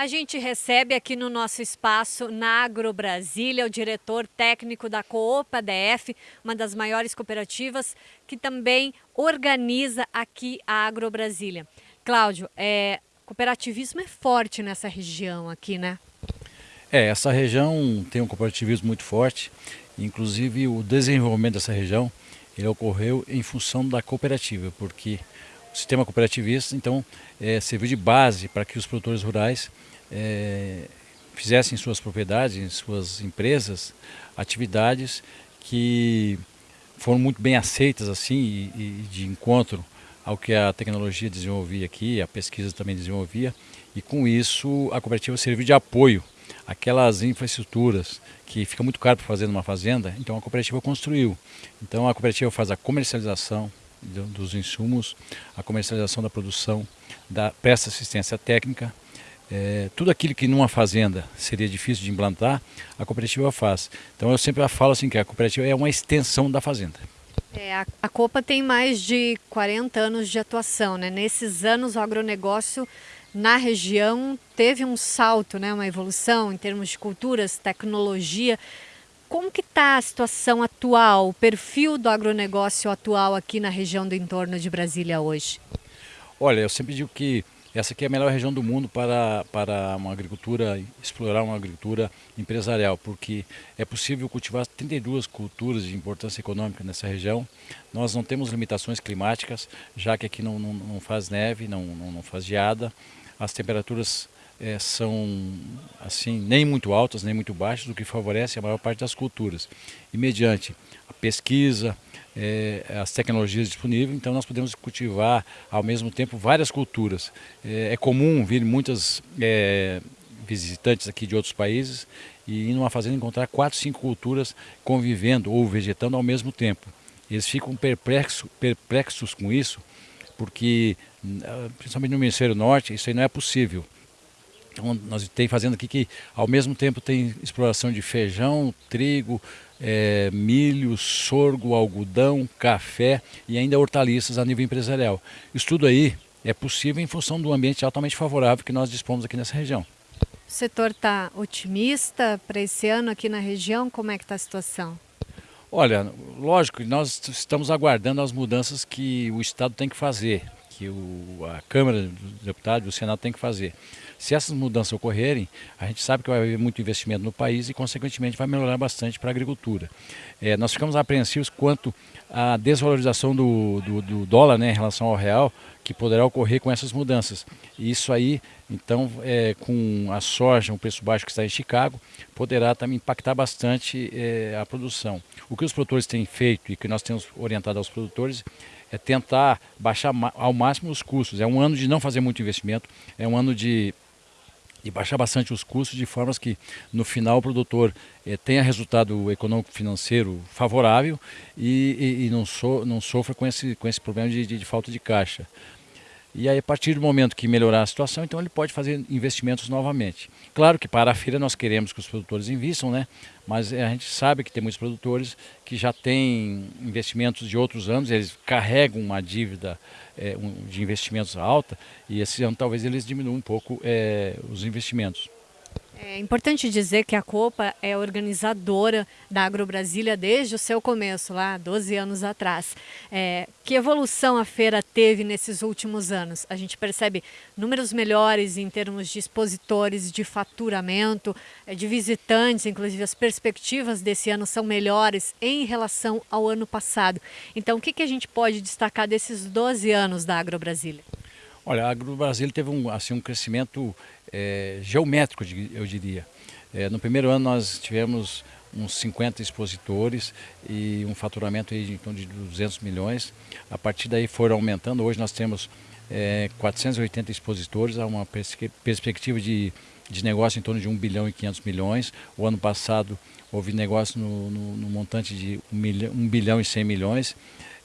A gente recebe aqui no nosso espaço na Agro Brasília o diretor técnico da Coopa DF, uma das maiores cooperativas que também organiza aqui a Agro Brasília. Cláudio, é, cooperativismo é forte nessa região aqui, né? É, essa região tem um cooperativismo muito forte, inclusive o desenvolvimento dessa região ele ocorreu em função da cooperativa, porque o sistema cooperativista, então, é, serviu de base para que os produtores rurais é, fizessem em suas propriedades, em suas empresas, atividades que foram muito bem aceitas assim e, e de encontro ao que a tecnologia desenvolvia aqui, a pesquisa também desenvolvia, e com isso a cooperativa serviu de apoio àquelas infraestruturas que fica muito caro para fazer numa fazenda, então a cooperativa construiu. Então a cooperativa faz a comercialização, dos insumos, a comercialização da produção, da, presta assistência técnica, é, tudo aquilo que numa fazenda seria difícil de implantar, a cooperativa faz. Então eu sempre falo assim que a cooperativa é uma extensão da fazenda. É, a, a Copa tem mais de 40 anos de atuação, né? Nesses anos o agronegócio na região teve um salto, né? uma evolução em termos de culturas, tecnologia. Como que está a situação atual, o perfil do agronegócio atual aqui na região do entorno de Brasília hoje? Olha, eu sempre digo que essa aqui é a melhor região do mundo para, para uma agricultura, explorar uma agricultura empresarial, porque é possível cultivar 32 culturas de importância econômica nessa região. Nós não temos limitações climáticas, já que aqui não, não, não faz neve, não, não, não faz geada. As temperaturas é, são assim nem muito altas nem muito baixas, o que favorece a maior parte das culturas. E mediante a pesquisa, é, as tecnologias disponíveis, então nós podemos cultivar ao mesmo tempo várias culturas. É, é comum vir muitas é, visitantes aqui de outros países e ir numa fazenda encontrar quatro, cinco culturas convivendo ou vegetando ao mesmo tempo. Eles ficam perplexos, perplexos com isso, porque principalmente no Ministério Norte isso aí não é possível. Então nós tem fazendo aqui que ao mesmo tempo tem exploração de feijão, trigo, é, milho, sorgo, algodão, café e ainda hortaliças a nível empresarial. Isso tudo aí é possível em função do ambiente altamente favorável que nós dispomos aqui nessa região. O setor está otimista para esse ano aqui na região? Como é que está a situação? Olha, lógico, nós estamos aguardando as mudanças que o Estado tem que fazer que o, a Câmara dos Deputados e o Senado tem que fazer. Se essas mudanças ocorrerem, a gente sabe que vai haver muito investimento no país e, consequentemente, vai melhorar bastante para a agricultura. É, nós ficamos apreensivos quanto à desvalorização do, do, do dólar né, em relação ao real, que poderá ocorrer com essas mudanças. E isso aí, então, é, com a soja, um preço baixo que está em Chicago, poderá também impactar bastante é, a produção. O que os produtores têm feito e que nós temos orientado aos produtores é tentar baixar ao máximo os custos. É um ano de não fazer muito investimento, é um ano de, de baixar bastante os custos, de formas que no final o produtor é, tenha resultado econômico financeiro favorável e, e, e não, so, não sofra com esse, com esse problema de, de, de falta de caixa. E aí, a partir do momento que melhorar a situação, então ele pode fazer investimentos novamente. Claro que para a feira nós queremos que os produtores invistam, né? mas a gente sabe que tem muitos produtores que já têm investimentos de outros anos, eles carregam uma dívida é, um, de investimentos alta e esse ano talvez eles diminuam um pouco é, os investimentos. É importante dizer que a Copa é organizadora da AgroBrasília desde o seu começo, lá 12 anos atrás. É, que evolução a feira teve nesses últimos anos? A gente percebe números melhores em termos de expositores, de faturamento, é, de visitantes, inclusive as perspectivas desse ano são melhores em relação ao ano passado. Então, o que, que a gente pode destacar desses 12 anos da AgroBrasília? Olha, a AgroBrasília teve um, assim, um crescimento é, geométrico, eu diria. É, no primeiro ano nós tivemos uns 50 expositores e um faturamento aí de, então, de 200 milhões. A partir daí foram aumentando. Hoje nós temos é, 480 expositores, há uma pers perspectiva de, de negócio em torno de 1 bilhão e 500 milhões. O ano passado houve negócio no, no, no montante de 1, milhão, 1 bilhão e 100 milhões.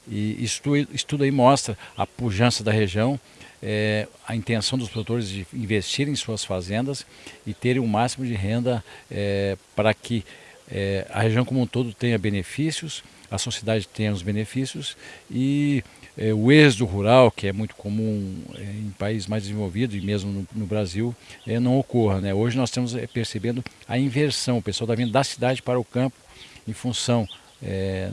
E isso, isso tudo aí mostra a pujança da região, é, a intenção dos produtores de investir em suas fazendas e terem o máximo de renda é, para que é, a região como um todo tenha benefícios, a sociedade tenha os benefícios e é, o êxodo rural, que é muito comum é, em países mais desenvolvidos e mesmo no, no Brasil, é, não ocorra. Né? Hoje nós estamos é, percebendo a inversão, o pessoal está vindo da cidade para o campo em função é,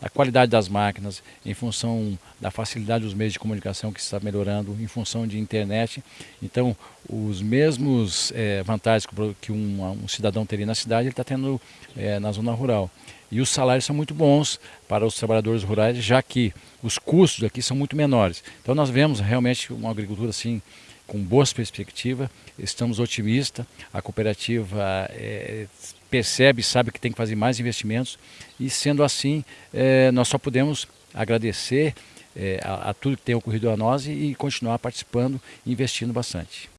da qualidade das máquinas, em função da facilidade dos meios de comunicação que está melhorando, em função de internet. Então, os mesmos é, vantagens que um, um, cidadão teria na cidade, ele está tendo é, na zona rural. E os salários são muito bons para os trabalhadores rurais, já que os custos aqui são muito menores. Então nós vemos realmente uma agricultura assim com boas perspectivas, estamos otimistas, a cooperativa é, percebe, sabe que tem que fazer mais investimentos e sendo assim, é, nós só podemos agradecer é, a, a tudo que tem ocorrido a nós e, e continuar participando e investindo bastante.